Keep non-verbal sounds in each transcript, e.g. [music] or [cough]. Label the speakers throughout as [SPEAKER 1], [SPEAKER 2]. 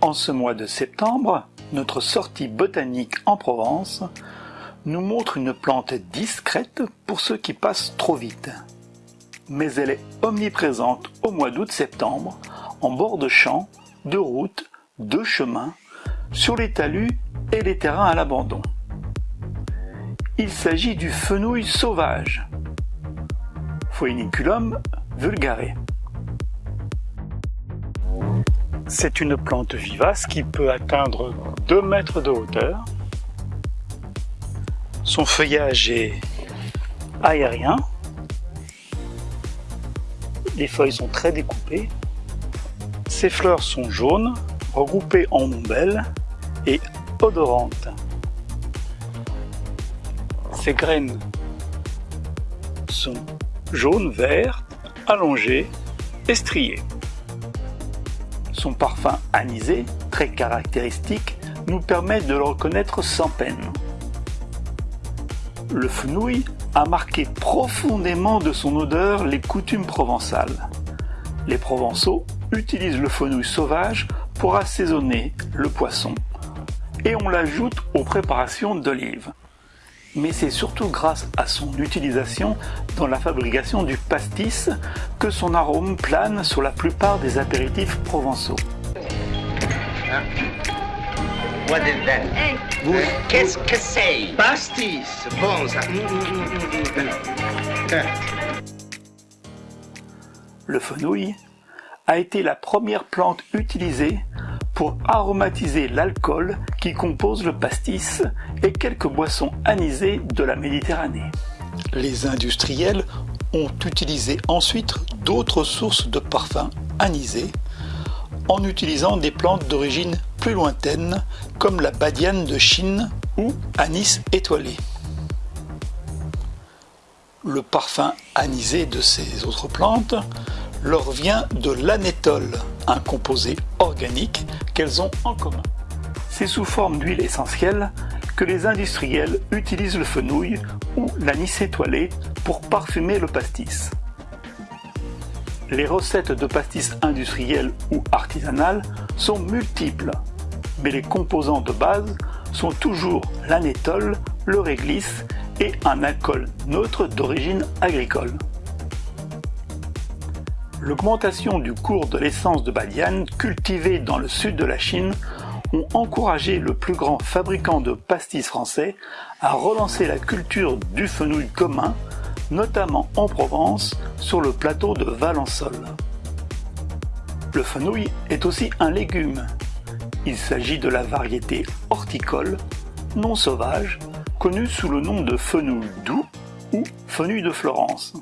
[SPEAKER 1] En ce mois de septembre, notre sortie botanique en Provence nous montre une plante discrète pour ceux qui passent trop vite. Mais elle est omniprésente au mois d'août-septembre, en bord de champs, de routes, de chemins, sur les talus et les terrains à l'abandon. Il s'agit du fenouil sauvage, Phoeniculum vulgare. C'est une plante vivace qui peut atteindre 2 mètres de hauteur. Son feuillage est aérien. Les feuilles sont très découpées. Ses fleurs sont jaunes, regroupées en ombelles et odorantes. Ses graines sont allongées et striées. Son parfum anisé, très caractéristique, nous permet de le reconnaître sans peine. Le fenouil a marqué profondément de son odeur les coutumes provençales. Les Provençaux utilisent le fenouil sauvage pour assaisonner le poisson et on l'ajoute aux préparations d'olives mais c'est surtout grâce à son utilisation dans la fabrication du pastis que son arôme plane sur la plupart des apéritifs provençaux.
[SPEAKER 2] What is that? Qu'est-ce que c'est? Pastis. Bon, ça. [laughs]
[SPEAKER 1] Le fenouil a été la première plante utilisée pour aromatiser l'alcool qui compose le pastis et quelques boissons anisées de la Méditerranée. Les industriels ont utilisé ensuite d'autres sources de parfums anisés en utilisant des plantes d'origine plus lointaine comme la badiane de Chine ou anis étoilé. Le parfum anisé de ces autres plantes leur vient de l'anétol, un composé organique qu'elles ont en commun. C'est sous forme d'huile essentielle que les industriels utilisent le fenouil ou l'anis étoilé pour parfumer le pastis. Les recettes de pastis industrielles ou artisanales sont multiples, mais les composants de base sont toujours l'anétol, le réglisse et un alcool neutre d'origine agricole. L'augmentation du cours de l'essence de badiane cultivée dans le sud de la Chine ont encouragé le plus grand fabricant de pastis français à relancer la culture du fenouil commun, notamment en Provence, sur le plateau de Valençol. Le fenouil est aussi un légume. Il s'agit de la variété horticole, non sauvage, connue sous le nom de fenouil doux ou fenouil de Florence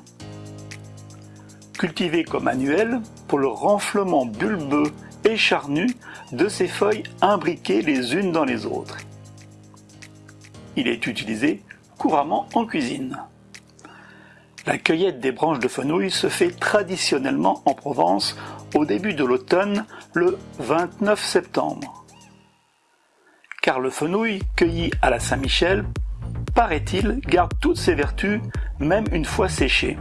[SPEAKER 1] cultivé comme annuel pour le renflement bulbeux et charnu de ses feuilles imbriquées les unes dans les autres. Il est utilisé couramment en cuisine. La cueillette des branches de fenouil se fait traditionnellement en Provence au début de l'automne, le 29 septembre. Car le fenouil cueilli à la Saint-Michel, paraît-il, garde toutes ses vertus, même une fois séché.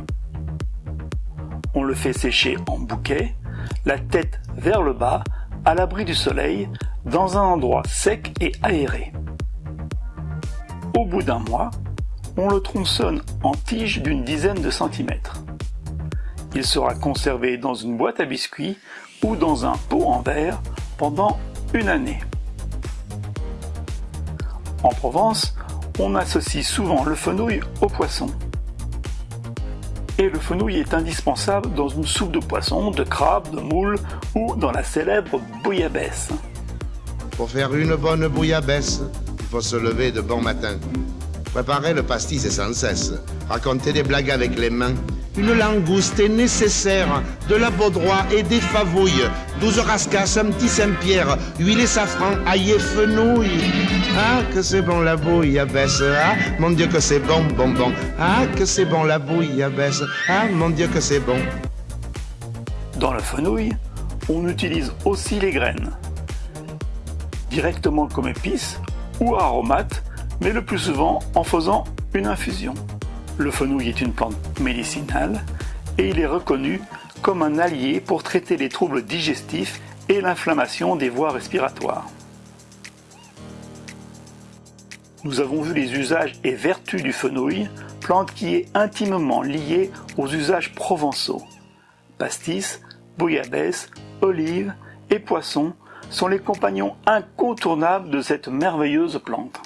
[SPEAKER 1] Le fait sécher en bouquet, la tête vers le bas, à l'abri du soleil, dans un endroit sec et aéré. Au bout d'un mois, on le tronçonne en tige d'une dizaine de centimètres. Il sera conservé dans une boîte à biscuits ou dans un pot en verre pendant une année. En Provence, on associe souvent le fenouil au poisson et le fenouil est indispensable dans une soupe de poisson, de crabe, de moule ou dans la célèbre bouillabaisse.
[SPEAKER 3] Pour faire une bonne bouillabaisse, il faut se lever de bon matin. Préparer le pastis c'est sans cesse. Raconter des blagues avec les mains. Une langouste est nécessaire, de la baudroie et des favouilles, douze rascasses, un petit Saint-Pierre, huile et safran, ail et fenouil. Ah, que c'est bon la bouillabaisse, ah, mon Dieu que c'est bon, bon. Ah, que c'est bon la bouillabaisse, ah, mon Dieu que c'est bon.
[SPEAKER 1] Dans le fenouil, on utilise aussi les graines. directement comme épice ou aromate, mais le plus souvent en faisant une infusion. Le fenouil est une plante médicinale et il est reconnu comme un allié pour traiter les troubles digestifs et l'inflammation des voies respiratoires. Nous avons vu les usages et vertus du fenouil, plante qui est intimement liée aux usages provençaux. Pastis, bouillabaisse, olives et poissons sont les compagnons incontournables de cette merveilleuse plante.